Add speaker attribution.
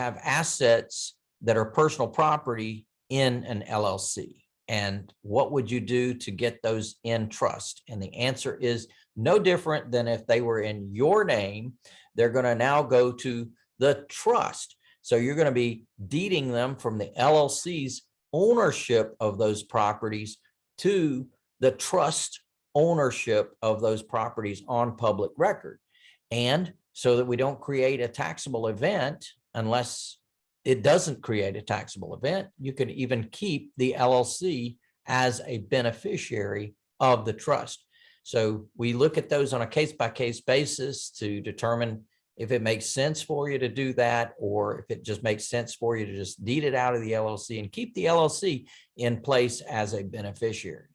Speaker 1: have assets that are personal property in an LLC. And what would you do to get those in trust? And the answer is no different than if they were in your name, they're going to now go to the trust. So you're going to be deeding them from the LLC's ownership of those properties to the trust ownership of those properties on public record. And so that we don't create a taxable event unless it doesn't create a taxable event, you can even keep the LLC as a beneficiary of the trust. So we look at those on a case by case basis to determine if it makes sense for you to do that, or if it just makes sense for you to just deed it out of the LLC and keep the LLC in place as a beneficiary.